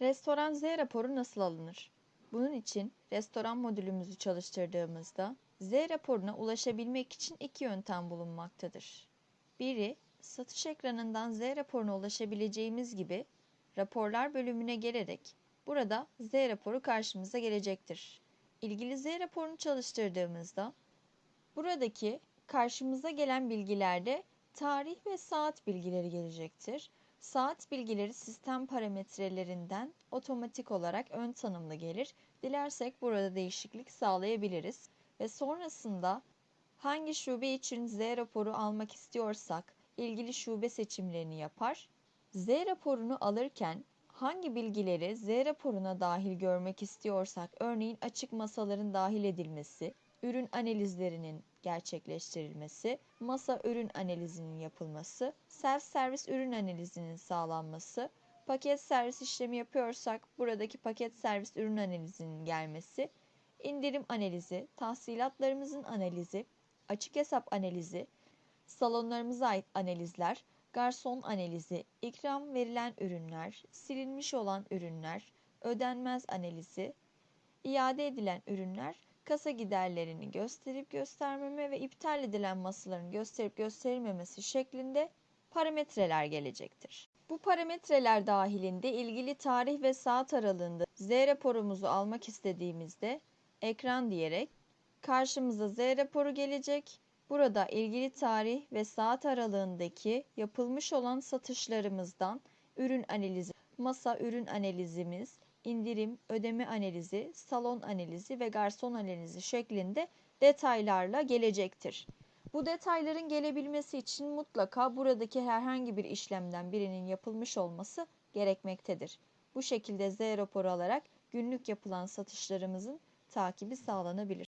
Restoran Z raporu nasıl alınır? Bunun için restoran modülümüzü çalıştırdığımızda Z raporuna ulaşabilmek için iki yöntem bulunmaktadır. Biri, satış ekranından Z raporuna ulaşabileceğimiz gibi raporlar bölümüne gelerek burada Z raporu karşımıza gelecektir. İlgili Z raporunu çalıştırdığımızda buradaki karşımıza gelen bilgilerde tarih ve saat bilgileri gelecektir. Saat bilgileri sistem parametrelerinden otomatik olarak ön tanımlı gelir. Dilersek burada değişiklik sağlayabiliriz ve sonrasında hangi şube için Z raporu almak istiyorsak ilgili şube seçimlerini yapar. Z raporunu alırken hangi bilgileri Z raporuna dahil görmek istiyorsak örneğin açık masaların dahil edilmesi, ürün analizlerinin gerçekleştirilmesi, masa ürün analizinin yapılması, self servis ürün analizinin sağlanması, paket servis işlemi yapıyorsak buradaki paket servis ürün analizinin gelmesi, indirim analizi, tahsilatlarımızın analizi, açık hesap analizi, salonlarımıza ait analizler, garson analizi, ikram verilen ürünler, silinmiş olan ürünler, ödenmez analizi, iade edilen ürünler, kasa giderlerini gösterip göstermeme ve iptal edilen masaların gösterip gösterilmemesi şeklinde parametreler gelecektir. Bu parametreler dahilinde ilgili tarih ve saat aralığında Z raporumuzu almak istediğimizde ekran diyerek karşımıza Z raporu gelecek. Burada ilgili tarih ve saat aralığındaki yapılmış olan satışlarımızdan ürün analizi, masa ürün analizimiz, indirim, ödeme analizi, salon analizi ve garson analizi şeklinde detaylarla gelecektir. Bu detayların gelebilmesi için mutlaka buradaki herhangi bir işlemden birinin yapılmış olması gerekmektedir. Bu şekilde Z raporu alarak günlük yapılan satışlarımızın takibi sağlanabilir.